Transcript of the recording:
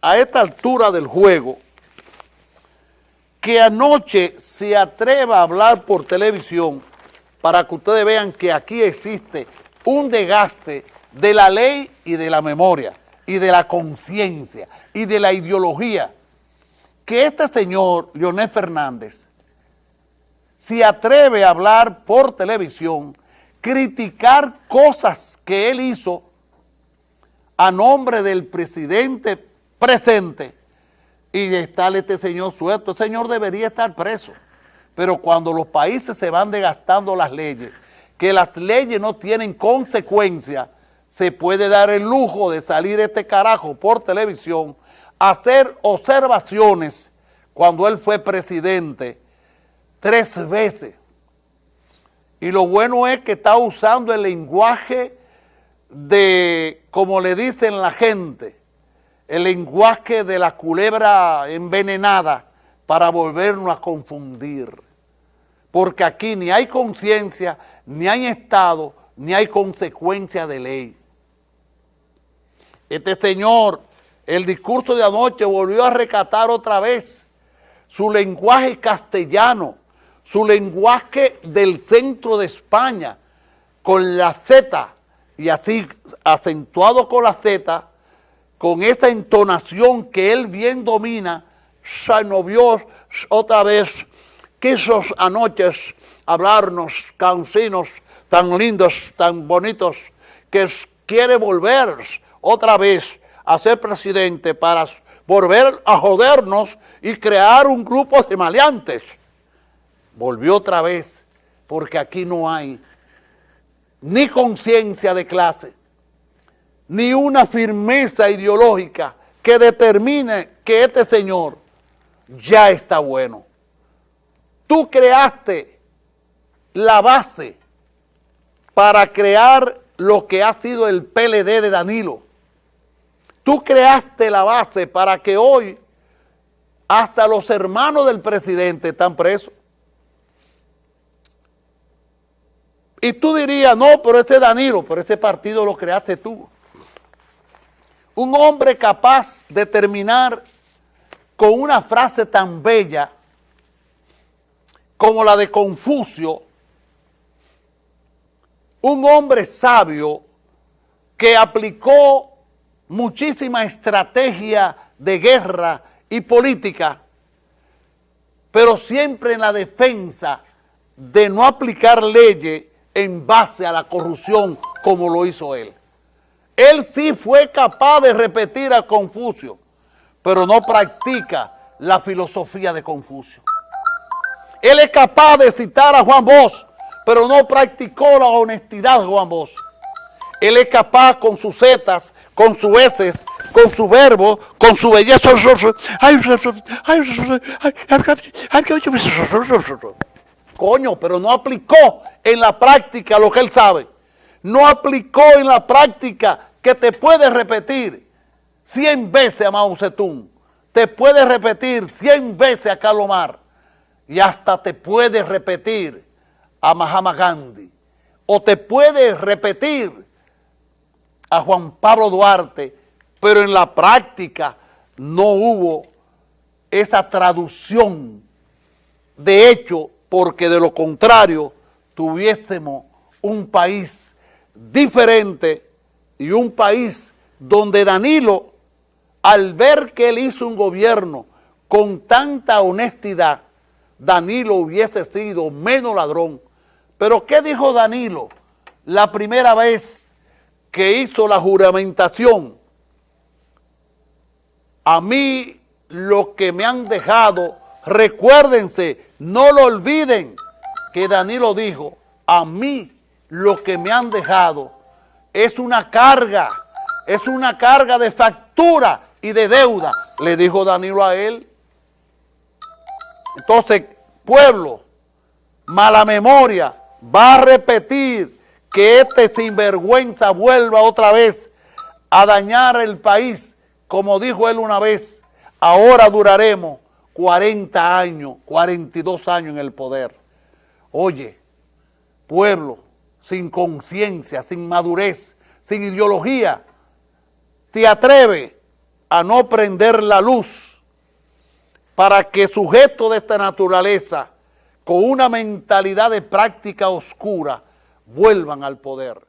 A esta altura del juego, que anoche se atreva a hablar por televisión para que ustedes vean que aquí existe un desgaste de la ley y de la memoria y de la conciencia y de la ideología, que este señor, Leonel Fernández, se atreve a hablar por televisión, criticar cosas que él hizo a nombre del presidente presente y está este señor suelto. El señor debería estar preso. Pero cuando los países se van desgastando las leyes, que las leyes no tienen consecuencia, se puede dar el lujo de salir este carajo por televisión, hacer observaciones cuando él fue presidente tres veces. Y lo bueno es que está usando el lenguaje de, como le dicen la gente, el lenguaje de la culebra envenenada para volvernos a confundir. Porque aquí ni hay conciencia, ni hay Estado, ni hay consecuencia de ley. Este señor, el discurso de anoche volvió a recatar otra vez su lenguaje castellano, su lenguaje del centro de España, con la Z, y así acentuado con la Z, con esa entonación que él bien domina, vio otra vez, quiso anoche hablarnos cansinos tan lindos, tan bonitos, que quiere volver otra vez a ser presidente para volver a jodernos y crear un grupo de maleantes. Volvió otra vez, porque aquí no hay ni conciencia de clase, ni una firmeza ideológica que determine que este señor ya está bueno. Tú creaste la base para crear lo que ha sido el PLD de Danilo. Tú creaste la base para que hoy hasta los hermanos del presidente están presos. Y tú dirías, no, pero ese Danilo, pero ese partido lo creaste tú un hombre capaz de terminar con una frase tan bella como la de Confucio, un hombre sabio que aplicó muchísima estrategia de guerra y política, pero siempre en la defensa de no aplicar leyes en base a la corrupción como lo hizo él. Él sí fue capaz de repetir a Confucio, pero no practica la filosofía de Confucio. Él es capaz de citar a Juan Bosch, pero no practicó la honestidad de Juan Bosch. Él es capaz con sus zetas, con sus heces, con su verbo, con su belleza. Coño, pero no aplicó en la práctica lo que él sabe. No aplicó en la práctica que te puede repetir 100 veces a Mao Zedong, te puede repetir 100 veces a Calomar y hasta te puede repetir a Mahatma Gandhi o te puede repetir a Juan Pablo Duarte, pero en la práctica no hubo esa traducción de hecho, porque de lo contrario tuviésemos un país diferente y un país donde Danilo, al ver que él hizo un gobierno con tanta honestidad, Danilo hubiese sido menos ladrón. Pero ¿qué dijo Danilo la primera vez que hizo la juramentación? A mí lo que me han dejado, recuérdense, no lo olviden, que Danilo dijo, a mí lo que me han dejado es una carga, es una carga de factura y de deuda, le dijo Danilo a él. Entonces, pueblo, mala memoria, va a repetir que este sinvergüenza vuelva otra vez a dañar el país, como dijo él una vez, ahora duraremos 40 años, 42 años en el poder. Oye, pueblo, sin conciencia, sin madurez, sin ideología, te atreve a no prender la luz para que sujetos de esta naturaleza, con una mentalidad de práctica oscura, vuelvan al poder.